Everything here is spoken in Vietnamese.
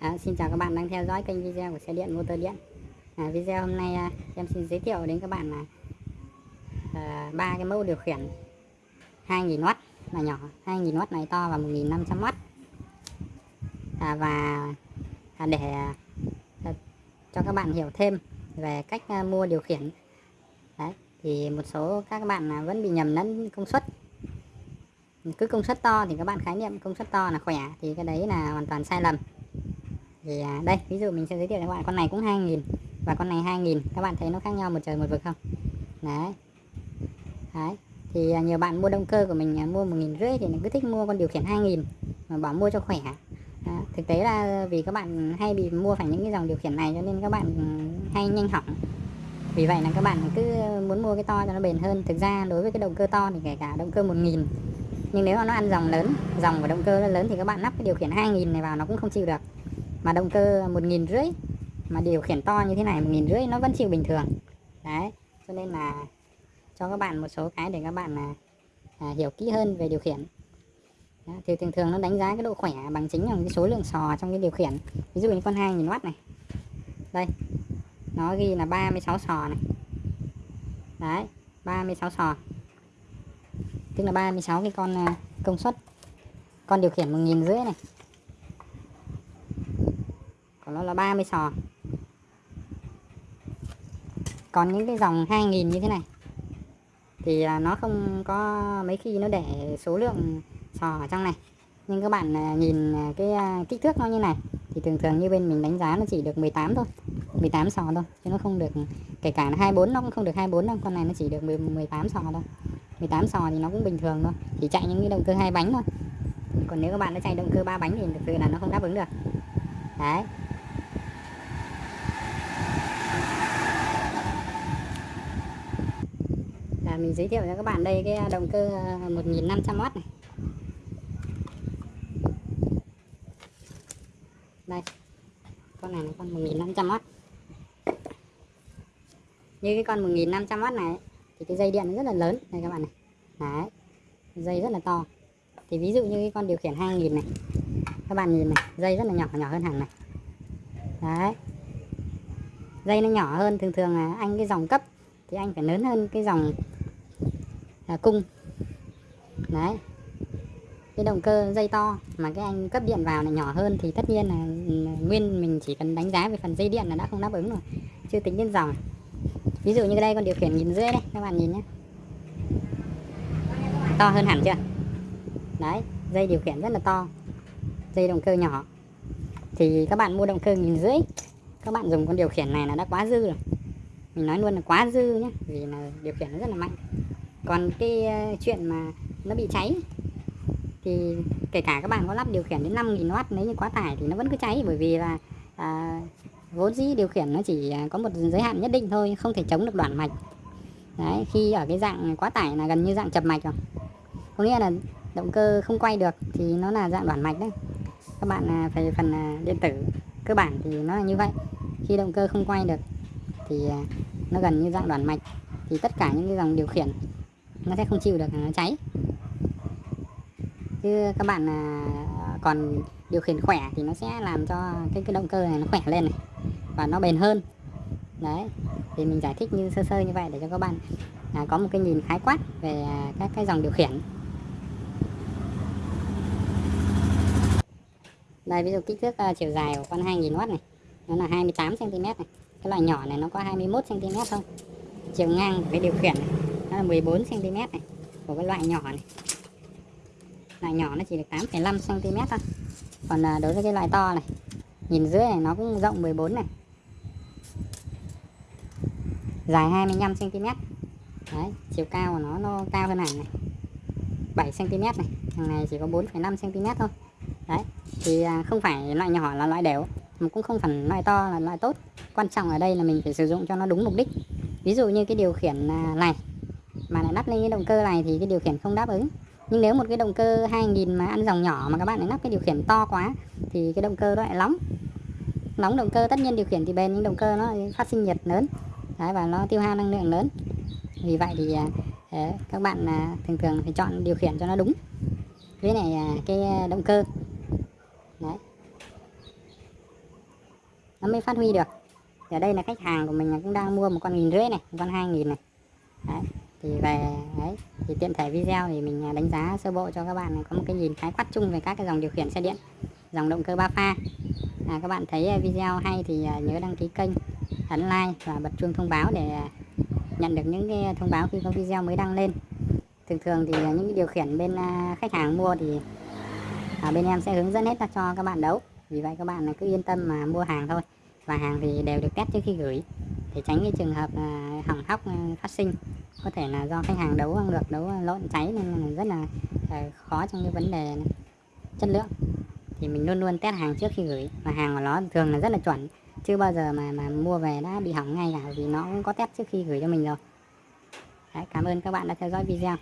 À, xin chào các bạn đang theo dõi kênh video của xe điện motor điện. À, video hôm nay à, em xin giới thiệu đến các bạn là à, ba cái mẫu điều khiển 2000W là nhỏ 2000W này to và 1500W à, và à, để à, à, cho các bạn hiểu thêm về cách à, mua điều khiển. Đấy, thì một số các bạn à, vẫn bị nhầm lẫn công suất. Cứ công suất to thì các bạn khái niệm công suất to là khỏe thì cái đấy là hoàn toàn sai lầm thì à, đây ví dụ mình sẽ giới thiệu cho các bạn con này cũng 2000 và con này 2000 các bạn thấy nó khác nhau một trời một vực không? Đấy. Đấy. Thì à, nhiều bạn mua động cơ của mình à, mua một nghìn rưỡi thì cứ thích mua con điều khiển 2000 mà bảo mua cho khỏe. Đó. thực tế là vì các bạn hay bị mua phải những cái dòng điều khiển này cho nên các bạn ừ, hay nhanh hỏng. Vì vậy là các bạn cứ muốn mua cái to cho nó bền hơn. Thực ra đối với cái động cơ to thì kể cả động cơ 1000 nhưng nếu mà nó ăn dòng lớn dòng của động cơ nó lớn thì các bạn lắp cái điều khiển 2000 này vào nó cũng không chịu được mà động cơ một nghìn rưỡi mà điều khiển to như thế này một nghìn rưỡi nó vẫn chịu bình thường. Đấy cho nên là cho các bạn một số cái để các bạn là à, hiểu kỹ hơn về điều khiển. Đó, thì thường thường nó đánh giá cái độ khỏe bằng chính là cái số lượng sò trong cái điều khiển. Ví dụ như con 2000W này. Đây nó ghi là 36 sò này. Đấy 36 sò. Tức là 36 cái con à, công suất. Con điều khiển một nghìn rưỡi này của nó là 30 sò. Còn những cái dòng 2000 như thế này, thì à, nó không có mấy khi nó để số lượng sò ở trong này. Nhưng các bạn à, nhìn à, cái kích thước nó như này, thì thường thường như bên mình đánh giá nó chỉ được 18 thôi 18 sò thôi, chứ nó không được, kể cả 24 nó cũng không được 24 đâu, con này nó chỉ được 18 sò thôi. 18 sò thì nó cũng bình thường thôi, chỉ chạy những cái động cơ hai bánh thôi. Còn nếu các bạn nó chạy động cơ ba bánh thì thực sự là nó không đáp ứng được. Đấy. Mình giới thiệu cho các bạn đây, cái động cơ à, 1500W này. Đây, con này là con 1500W như cái con 1500W này, thì cái dây điện rất là lớn. Đây các bạn này. Đấy, dây rất là to. Thì ví dụ như cái con điều khiển 2000 này. Các bạn nhìn này, dây rất là nhỏ nhỏ hơn hẳn này. Đấy. Dây nó nhỏ hơn thường thường là anh cái dòng cấp, thì anh phải lớn hơn cái dòng là cung. Đấy. Cái động cơ dây to mà cái anh cấp điện vào này nhỏ hơn thì tất nhiên là ừ, nguyên mình chỉ cần đánh giá về phần dây điện là đã không đáp ứng rồi. Chưa tính đến dòng. Ví dụ như đây con điều khiển nghìn rưỡi đây các bạn nhìn nhé. To hơn hẳn chưa? Đấy, dây điều khiển rất là to. Dây động cơ nhỏ. Thì các bạn mua động cơ nghìn rưỡi các bạn dùng con điều khiển này là đã quá dư rồi. Mình nói luôn là quá dư nhé, vì là điều khiển nó rất là mạnh còn cái ờ, chuyện mà nó bị cháy thì kể cả các bạn có lắp điều khiển đến 5.000W nếu như quá tải thì nó vẫn cứ cháy. Bởi vì là à, vốn dĩ điều khiển nó chỉ ờ, có một giới hạn nhất định thôi không thể chống được đoạn mạch. Đấy khi ở cái dạng quá tải là gần như dạng chập mạch rồi. Có nghĩa là động cơ không quay được thì nó là dạng đoạn mạch đấy. Các bạn à, về phải phần à, điện tử cơ bản thì nó là như vậy. Khi động cơ không quay được thì à, nó gần như dạng đoạn mạch. Thì tất cả những cái dòng điều khiển nó sẽ không chịu được nó cháy. Chứ các bạn à, còn điều khiển khỏe thì nó sẽ làm cho cái cái động cơ này nó khỏe lên này và nó bền hơn. Đấy thì mình giải thích như sơ sơ như vậy để cho các bạn à, có một cái nhìn khái quát về à, các cái dòng điều khiển. Đây ví dụ kích thước uh, chiều dài của con 2000W này nó là 28 cm này. Cái loại nhỏ này nó có 21 cm thôi. Chiều ngang của cái điều khiển này là 14 cm này của cái loại nhỏ này. Loại nhỏ nó chỉ được 8,5 cm thôi. Còn à, đối với cái loại to này nhìn dưới này nó cũng rộng 14 này. Dài 25 cm đấy chiều cao của nó nó cao hơn hẳn này. 7 cm này thằng này chỉ có 4,5 cm thôi. Đấy thì à, không phải loại nhỏ là loại đều mà cũng không phải loại to là loại tốt. Quan trọng ở đây là mình phải sử dụng cho nó đúng mục đích. Ví dụ như cái điều khiển à, này mà lại lắp lên cái động cơ này thì cái điều khiển không đáp ứng. Nhưng nếu một cái động cơ 2000 mà ăn dòng nhỏ mà các bạn lại lắp cái điều khiển to quá thì cái động cơ nó lại nóng nóng động cơ tất nhiên điều khiển thì bền nhưng động cơ nó phát sinh nhiệt lớn. Đấy, và nó tiêu hao năng lượng lớn. Vì vậy thì à, à, các bạn à, thường thường phải chọn điều khiển cho nó đúng. Với này cái động cơ. Đấy. Nó mới phát huy được. Ở đây là khách hàng của mình cũng đang mua một con nghìn rưỡi này một con hai nghìn này thì về đấy thì tiện thể video thì mình à, đánh giá sơ bộ cho các bạn có một cái nhìn khái quát chung về các cái dòng điều khiển xe điện dòng động cơ ba pha. À, các bạn thấy à, video hay thì à, nhớ đăng ký kênh ấn like và bật chuông thông báo để nhận được những cái thông báo khi có video mới đăng lên. Thường thường thì những cái điều khiển bên khách hàng mua thì ở bên em sẽ hướng dẫn hết cho các bạn đấu. Vì vậy các bạn cứ yên tâm mà mua hàng thôi. Và hàng thì đều được test trước khi gửi để tránh cái trường hợp hỏng hóc phát sinh có thể là do khách hàng đấu ngược đấu ờ, lộn cháy nên là rất là ờ, khó trong cái vấn đề chất lượng. Thì mình luôn luôn test hàng trước khi gửi. Và hàng của nó thường là rất là chuẩn. Chưa bao giờ mà mà mua về đã bị hỏng ngay cả vì nó cũng có test trước khi gửi cho mình rồi. Đấy, cảm ơn các bạn đã theo dõi video.